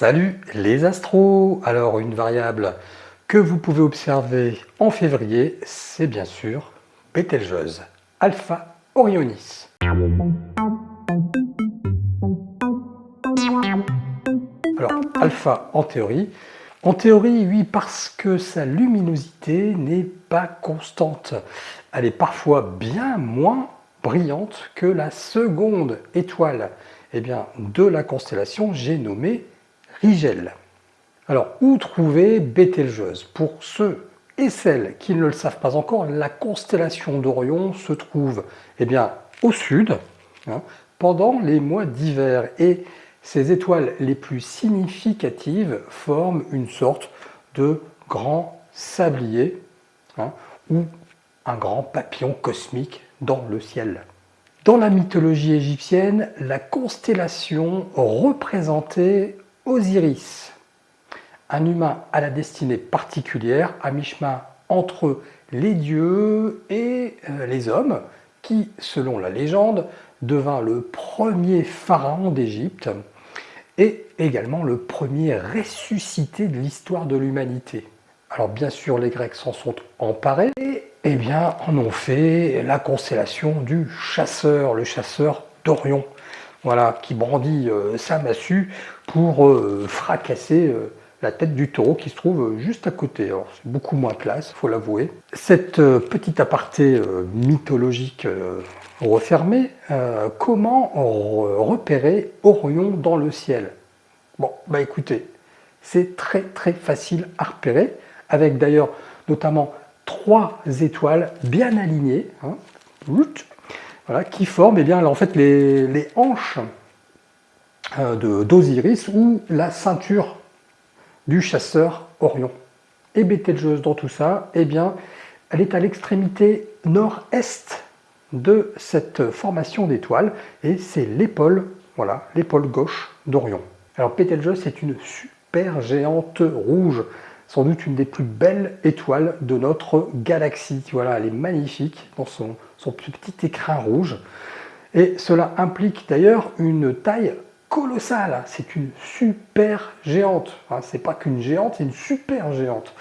Salut les astros Alors une variable que vous pouvez observer en février, c'est bien sûr Betelgeuse, Alpha Orionis. Alors Alpha en théorie, en théorie oui parce que sa luminosité n'est pas constante. Elle est parfois bien moins brillante que la seconde étoile eh bien, de la constellation j'ai nommé Rigel. Alors, où trouver Bételgeuse Pour ceux et celles qui ne le savent pas encore, la constellation d'Orion se trouve eh bien, au sud, hein, pendant les mois d'hiver. Et ces étoiles les plus significatives forment une sorte de grand sablier, hein, ou un grand papillon cosmique dans le ciel. Dans la mythologie égyptienne, la constellation représentait Osiris, un humain à la destinée particulière, à mi-chemin entre les dieux et euh, les hommes, qui, selon la légende, devint le premier pharaon d'Égypte et également le premier ressuscité de l'histoire de l'humanité. Alors bien sûr, les Grecs s'en sont emparés. Et eh bien, en ont fait la constellation du chasseur, le chasseur d'Orion voilà, qui brandit euh, sa massue pour euh, fracasser euh, la tête du taureau qui se trouve juste à côté. C'est beaucoup moins classe, faut l'avouer. Cette petite aparté mythologique refermée, comment repérer Orion dans le ciel? Bon, bah écoutez, c'est très très facile à repérer, avec d'ailleurs notamment trois étoiles bien alignées. Hein qui forment eh bien, en fait, les, hanches euh, d'Osiris ou la ceinture du chasseur Orion. Et Bételgeuse dans tout ça, eh bien, elle est à l'extrémité nord-est de cette formation d'étoiles et c'est l'épaule, voilà, l'épaule gauche d'Orion. Alors Bételgeuse, c'est une super géante rouge, sans doute une des plus belles étoiles de notre galaxie. Voilà, elle est magnifique dans son, son petit écrin rouge. Et cela implique d'ailleurs une taille colossale. C'est une super géante. C'est pas qu'une géante, c'est une super géante.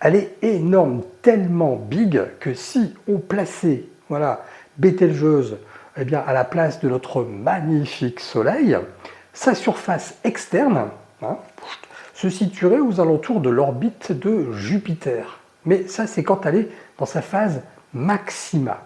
Elle est énorme, tellement big que si on plaçait voilà, Bételgeuse eh bien, à la place de notre magnifique Soleil, sa surface externe hein, se situerait aux alentours de l'orbite de Jupiter. Mais ça, c'est quand elle est dans sa phase maxima.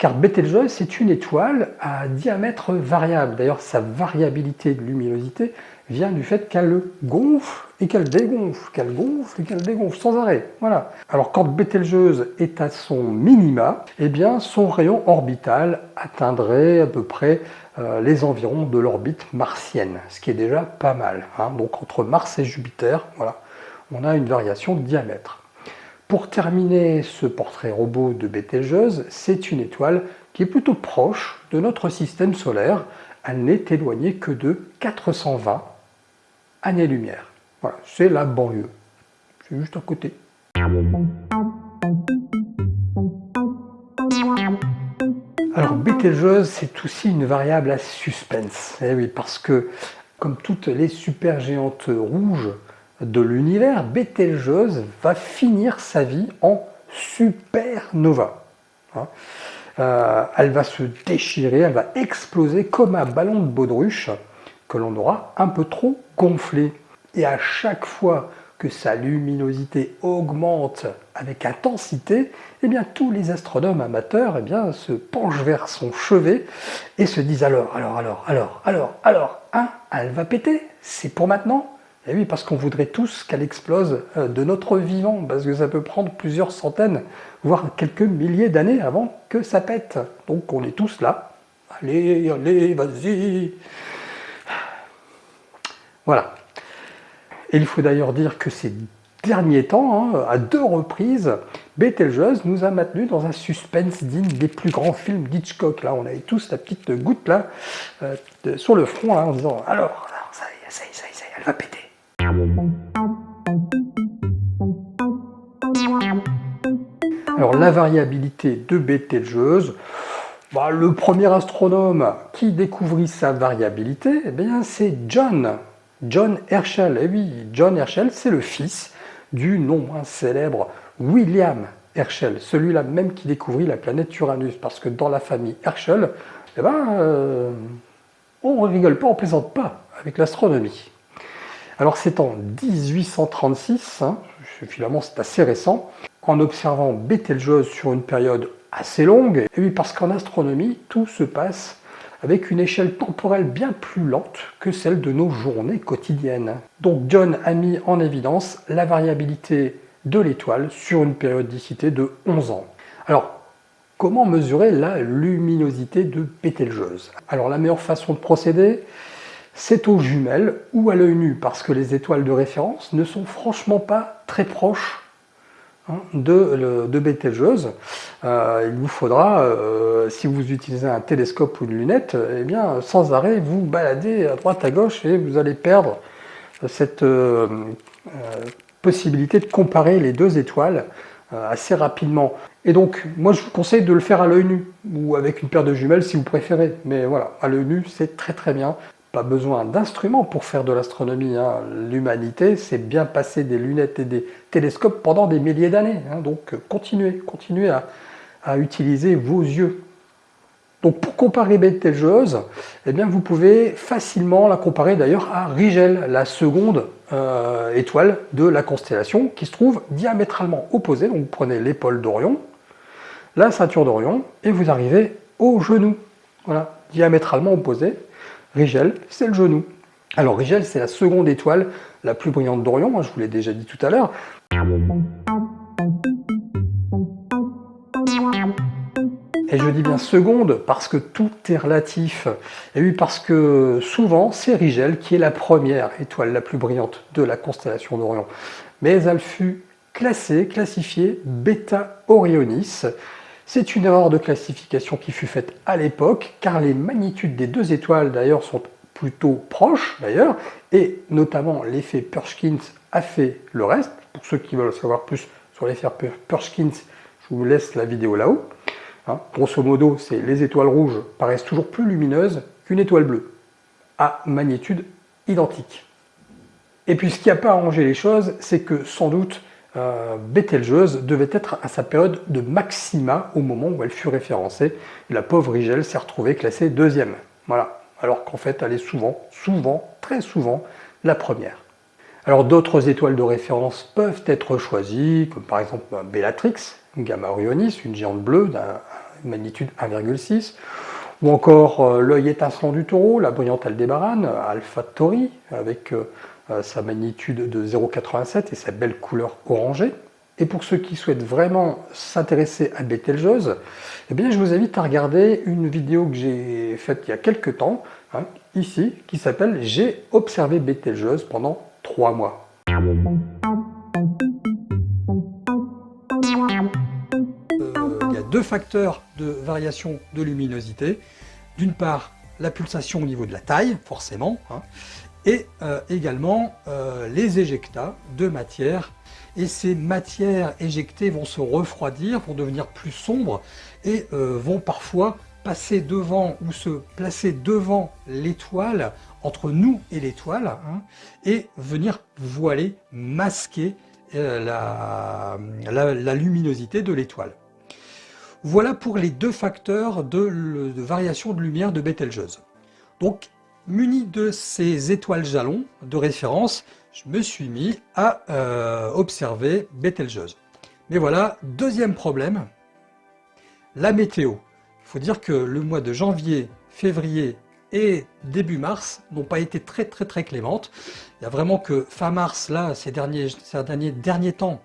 Car Betelgeuse, c'est une étoile à diamètre variable. D'ailleurs, sa variabilité de luminosité vient du fait qu'elle gonfle et qu'elle dégonfle, qu'elle gonfle et qu'elle dégonfle sans arrêt. Voilà. Alors quand Betelgeuse est à son minima, eh bien son rayon orbital atteindrait à peu près euh, les environs de l'orbite martienne, ce qui est déjà pas mal. Hein. Donc entre Mars et Jupiter, on a une variation de diamètre. Pour terminer ce portrait robot de Bételgeuse, c'est une étoile qui est plutôt proche de notre système solaire. Elle n'est éloignée que de 420 années-lumière. Voilà, c'est la banlieue. C'est juste à côté. Alors Bételgeuse, c'est aussi une variable à suspense. Eh oui, parce que comme toutes les supergéantes rouges, de l'univers, Bételgeuse va finir sa vie en supernova. Hein. Euh, elle va se déchirer, elle va exploser comme un ballon de baudruche que l'on aura un peu trop gonflé. Et à chaque fois que sa luminosité augmente avec intensité, eh bien, tous les astronomes amateurs eh bien, se penchent vers son chevet et se disent alors, alors, alors, alors, alors, alors, hein, elle va péter, c'est pour maintenant et eh oui, parce qu'on voudrait tous qu'elle explose euh, de notre vivant, parce que ça peut prendre plusieurs centaines, voire quelques milliers d'années avant que ça pète. Donc on est tous là. Allez, allez, vas-y Voilà. Et il faut d'ailleurs dire que ces derniers temps, hein, à deux reprises, Betelgeuse nous a maintenus dans un suspense digne des plus grands films d'Hitchcock. Là, on avait tous la petite goutte là, euh, sur le front, là, en disant « Alors, ça y est, ça y est, ça y est, elle va péter !» Alors la variabilité de Betelgeuse, bah, le premier astronome qui découvrit sa variabilité, eh c'est John. John Herschel. Oui, John Herschel, c'est le fils du non moins célèbre William Herschel, celui-là même qui découvrit la planète Uranus, parce que dans la famille Herschel, eh ben, euh, on rigole pas, on plaisante pas avec l'astronomie. Alors c'est en 1836, hein, finalement c'est assez récent, en observant Betelgeuse sur une période assez longue, et oui parce qu'en astronomie, tout se passe avec une échelle temporelle bien plus lente que celle de nos journées quotidiennes. Donc John a mis en évidence la variabilité de l'étoile sur une périodicité de 11 ans. Alors, comment mesurer la luminosité de Betelgeuse? Alors la meilleure façon de procéder, c'est aux jumelles ou à l'œil nu, parce que les étoiles de référence ne sont franchement pas très proches hein, de, de. Euh, il vous faudra, euh, si vous utilisez un télescope ou une lunette, eh bien, sans arrêt vous balader à droite à gauche et vous allez perdre cette euh, possibilité de comparer les deux étoiles assez rapidement. Et donc, moi je vous conseille de le faire à l'œil nu, ou avec une paire de jumelles si vous préférez. Mais voilà, à l'œil nu, c'est très très bien. Pas besoin d'instruments pour faire de l'astronomie. Hein. L'humanité s'est bien passé des lunettes et des télescopes pendant des milliers d'années. Hein. Donc continuez, continuez à utiliser vos yeux. Donc pour comparer Betelgeuse, eh bien vous pouvez facilement la comparer d'ailleurs à Rigel, la seconde euh, étoile de la constellation qui se trouve diamétralement opposée. Donc vous prenez l'épaule d'Orion, la ceinture d'Orion et vous arrivez au genou. Voilà, diamétralement opposé. Rigel, c'est le genou. Alors Rigel, c'est la seconde étoile la plus brillante d'Orion, hein, je vous l'ai déjà dit tout à l'heure. Et je dis bien seconde parce que tout est relatif. Et oui, parce que souvent, c'est Rigel qui est la première étoile la plus brillante de la constellation d'Orion. Mais elle fut classée, classifiée Beta Orionis. C'est une erreur de classification qui fut faite à l'époque, car les magnitudes des deux étoiles d'ailleurs sont plutôt proches d'ailleurs, et notamment l'effet Perskins a fait le reste. Pour ceux qui veulent savoir plus sur l'effet Perskins, je vous laisse la vidéo là-haut. Hein, grosso modo, c'est les étoiles rouges paraissent toujours plus lumineuses qu'une étoile bleue, à magnitude identique. Et puis ce qui n'a pas arrangé les choses, c'est que sans doute euh, devait être à sa période de maxima au moment où elle fut référencée. la pauvre Rigel s'est retrouvée classée deuxième. Voilà. Alors qu'en fait, elle est souvent, souvent, très souvent, la première. Alors d'autres étoiles de référence peuvent être choisies, comme par exemple Bellatrix, Gamma Orionis, une géante bleue d'une magnitude 1,6, ou encore euh, l'œil étincelant du taureau, la brillante Aldébaran, Alpha Tauri, avec euh, sa magnitude de 0,87 et sa belle couleur orangée. Et pour ceux qui souhaitent vraiment s'intéresser à Betelgeuse, eh bien, je vous invite à regarder une vidéo que j'ai faite il y a quelques temps, hein, ici, qui s'appelle « J'ai observé Betelgeuse pendant trois mois ». deux facteurs de variation de luminosité. D'une part, la pulsation au niveau de la taille, forcément, hein, et euh, également euh, les éjectats de matière. Et ces matières éjectées vont se refroidir, vont devenir plus sombres et euh, vont parfois passer devant ou se placer devant l'étoile, entre nous et l'étoile, hein, et venir voiler, masquer la luminosité de l'étoile. Voilà pour les deux facteurs de, variation de lumière de Betelgeuse. Donc, muni de ces étoiles jalons de référence, je me suis mis à euh, observer Betelgeuse. Mais voilà, deuxième problème, la météo. Il faut dire que le mois de janvier, février et début mars n'ont pas été très très très clémentes. Il y a vraiment que fin mars, là, ces derniers, ces derniers, derniers temps,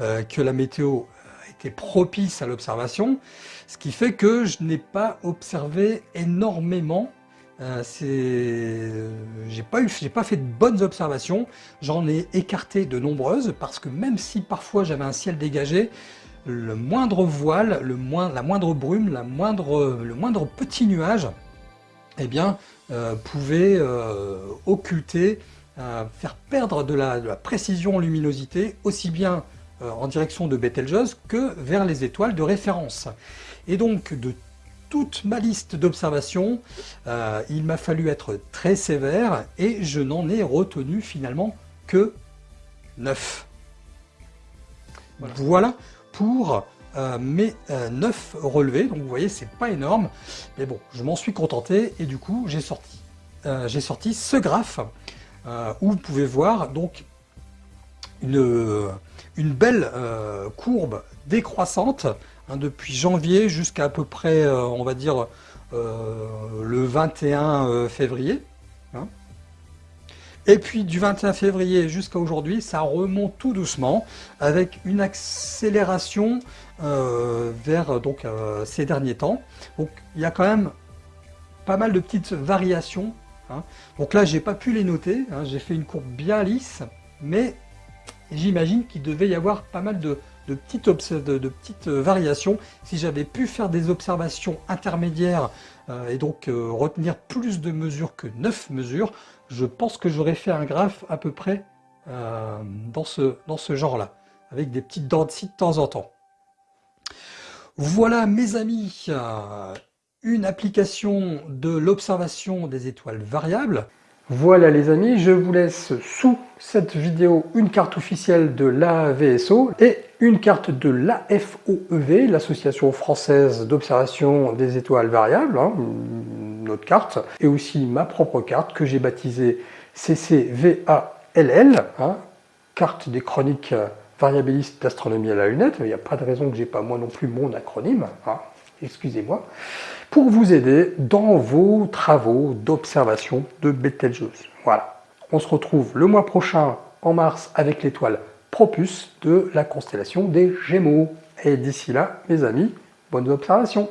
euh, que la météo était propice à l'observation, ce qui fait que je n'ai pas observé énormément. Euh, euh, j'ai pas fait de bonnes observations. J'en ai écarté de nombreuses parce que même si parfois j'avais un ciel dégagé, le moindre voile, la moindre brume, le moindre petit nuage, eh bien, euh, pouvait occulter, faire perdre de la, de la précision luminosité, aussi bien en direction de Betelgeuse que vers les étoiles de référence. Et donc de toute ma liste d'observations, euh, il m'a fallu être très sévère et je n'en ai retenu finalement que 9. Voilà, pour euh, mes 9 relevés, donc vous voyez c'est pas énorme, mais bon je m'en suis contenté et du coup j'ai sorti, j'ai sorti ce graphe où vous pouvez voir donc une, une belle courbe décroissante Hein, depuis janvier jusqu'à à peu près, euh, on va dire, euh, le 21 euh, février. Hein. Et puis du 21 février jusqu'à aujourd'hui, ça remonte tout doucement avec une accélération vers donc, ces derniers temps. Donc il y a quand même pas mal de petites variations. Hein. Donc là, j'ai pas pu les noter. j'ai fait une courbe bien lisse, mais j'imagine qu'il devait y avoir pas mal de, de petites, euh, variations. Si j'avais pu faire des observations intermédiaires euh, et donc euh, retenir plus de mesures que 9 mesures, je pense que j'aurais fait un graphe à peu près dans ce, dans ce genre-là, avec des petites dents de temps en temps. Voilà mes amis, une application de l'observation des étoiles variables. Voilà les amis, je vous laisse sous cette vidéo une carte officielle de l'AVSO et une carte de l'AFOEV, l'Association française d'observation des étoiles variables, hein, notre carte, et aussi ma propre carte que j'ai baptisée CCVALL, hein, carte des chroniques variabilistes d'astronomie à la lunette. Il n'y a pas de raison que j'ai pas moi non plus mon acronyme, hein, excusez-moi pour vous aider dans vos travaux d'observation de Betelgeuse. Voilà. On se retrouve le mois prochain, en mars, avec l'étoile Propus de la constellation des Gémeaux. Et d'ici là, mes amis, bonnes observations